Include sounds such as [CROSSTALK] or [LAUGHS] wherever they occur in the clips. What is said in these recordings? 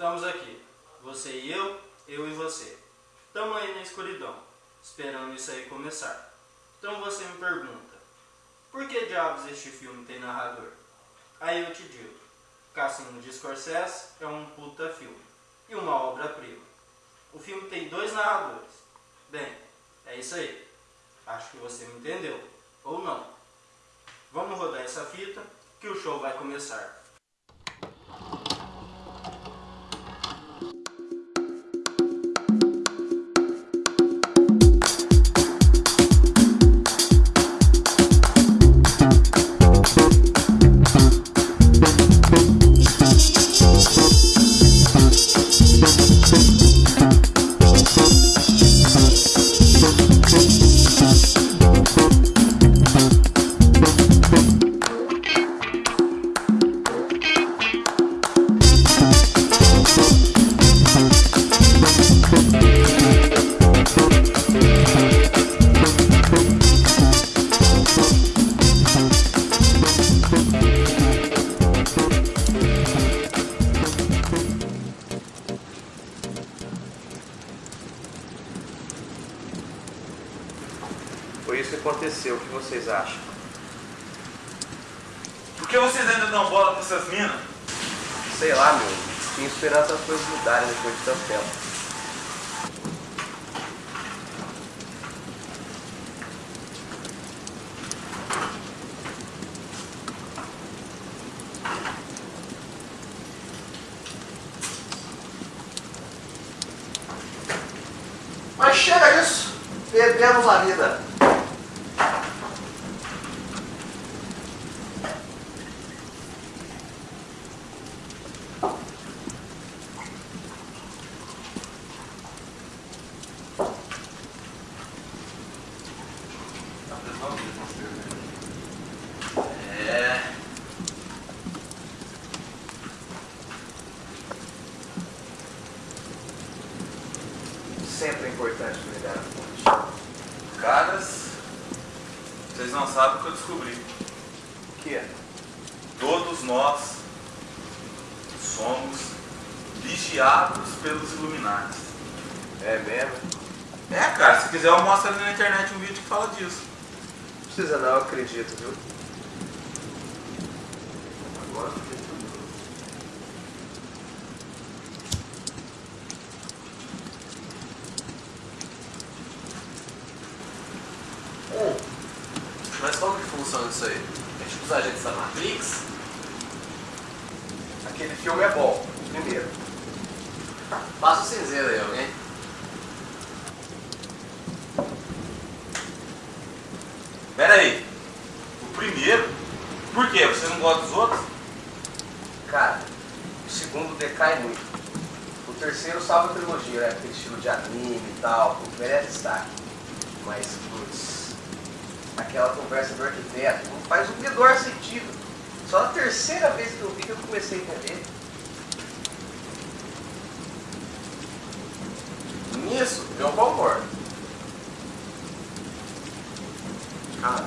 Estamos aqui, você e eu, eu e você. Estamos aí na escuridão, esperando isso aí começar. Então você me pergunta, por que diabos este filme tem narrador? Aí eu te digo, Cassino de Scorsese é um puta filme e uma obra-prima. O filme tem dois narradores. Bem, é isso aí. Acho que você me entendeu. Ou não. Vamos rodar essa fita que o show vai começar. Isso que aconteceu. O que vocês acham? Por que vocês ainda dão bola pra essas minas? Sei lá, meu. Tinha esperança as coisas mudarem depois de tanto tempo. Mas chega disso! Perdemos a vida. É. Sempre é importante cuidar da fonte. Caras, vocês não sabem o que eu descobri. O que é? Todos nós somos vigiados pelos Illuminati. É mesmo? É, cara, se quiser eu mostro ali na internet um vídeo que fala disso. Não precisa não, eu acredito, viu? Agora eu fiquei curioso. Mas como que funciona isso aí? É tipo os agentes da Matrix? Aquele filme é bom, o primeiro. Passa o cinzeiro aí, alguém? Pera aí. O primeiro? Por quê? Você não gosta dos outros? Cara, o segundo decai muito. O terceiro salva a trilogia, né? Aquele estilo de anime e tal, merece destaque. Mas, putz, aquela conversa do arquiteto não faz o menor sentido. Só na terceira vez que eu vi que eu comecei a entender. Nisso, eu concordo. Cara,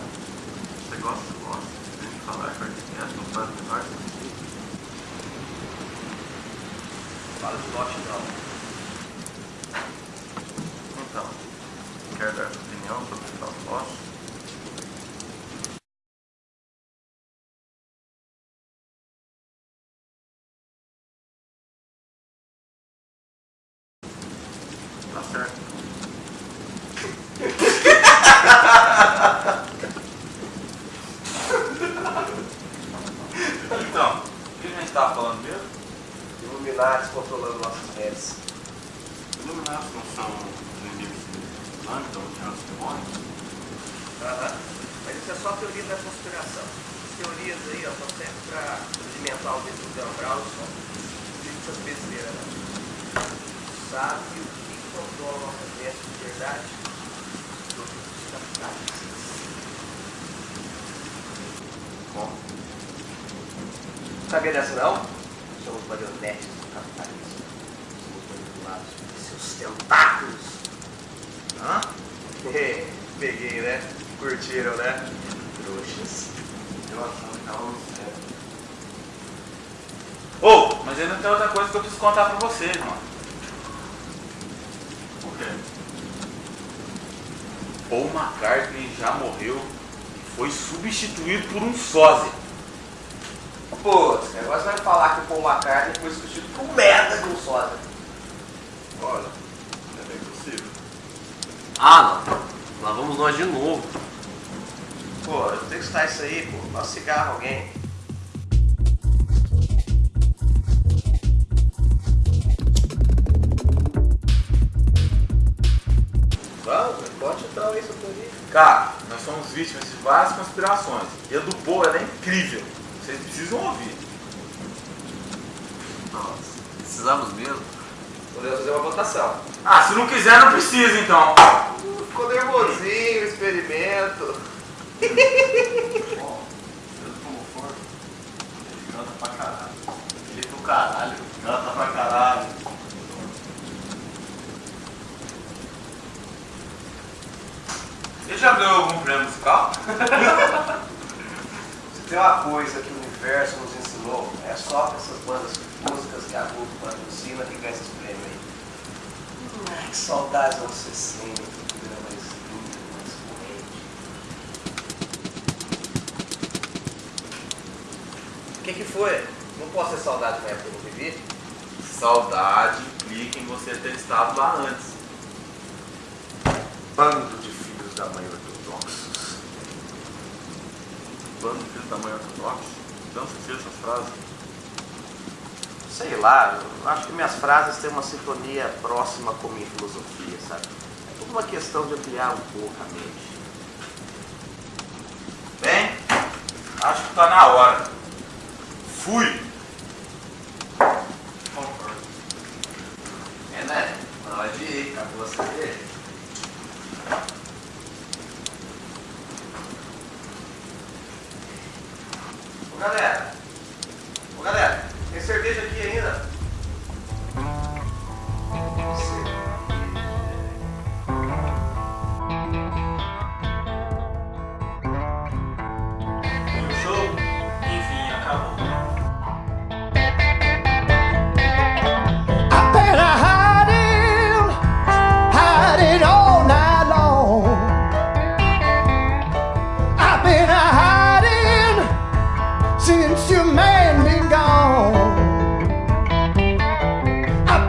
você gosta, gosta. Tem que falar que arquiteto não faz o menor sentido. Fala de lote não. Então, quer dar sua opinião sobre o tal negócio? Tá certo. Então, o que a gente estava falando mesmo? Illuminati controlando nossas mentes. Iluminados não são os inimigos de London, que são os demônios? Aham. Mas isso é só teoria da conspiração. As teorias aí, ó, só servem pra alimentar o dentro do Brown só. Essas besteiras, né? Sabe o que controla nossas mentes de verdade? Os produtos capitalistas. Como? Sabia dessa não? Somos marionetes do capitalismo. Manipulados por seus tentáculos. Hã? [LAUGHS] Peguei, né? Curtiram, né? Trouxas. Relação então, é. Ô, mas ainda tem outra coisa que eu preciso contar pra vocês, mano. O quê? Paul McCartney já morreu e foi substituído por um sósia. Pô, esse negócio vai falar que o Paul McCartney foi substituído por merda um sósia. Olha, é bem possível. Ah, não. Lá vamos nós de novo. Pô, eu tenho que estar isso aí, pô. Dá um cigarro alguém. Vamos, pode então isso por aí. Cara, nós somos vítimas de várias conspirações. E a do Paul ela é incrível. Vocês precisam ouvir. Nossa, precisamos mesmo. Podemos fazer uma votação. Ah, se não quiser, não precisa então. Ficou nervosinho o experimento. Canta pra caralho. Ele é do caralho, canta pra caralho. Ele já ganhou algum prêmio musical? [LAUGHS] Tem uma coisa que o universo nos ensinou, é só com essas bandas músicas que a Globo patrocina que ganha esses prêmios aí. Ai, que saudades anos 60, tudo era mais lindo, mais corrente. O que que foi? Não posso ter saudade da época que eu vivi? Saudade implica em você ter estado lá antes. Bando de filhos da mãe ortodoxos. Da mãe ortodoxa? De onde você tira essas frases? Sei lá, eu acho que minhas frases têm uma sintonia próxima com minha filosofia, sabe? É tudo uma questão de ampliar um pouco a mente. Bem, acho que tá na hora. Fui! galera. Ô, galera, tem cerveja aqui ainda.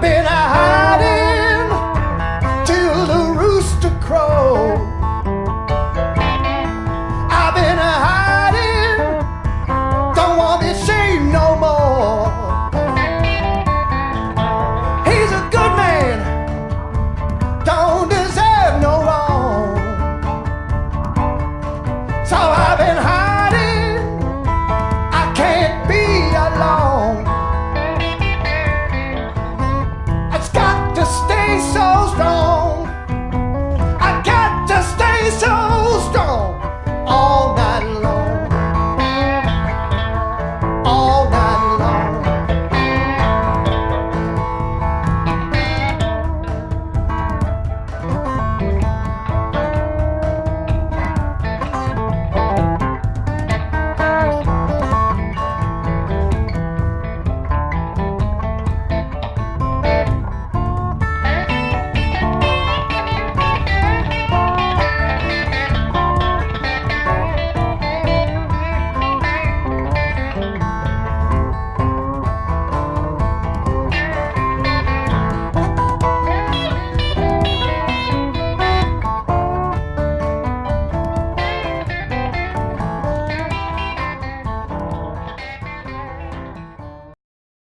been out.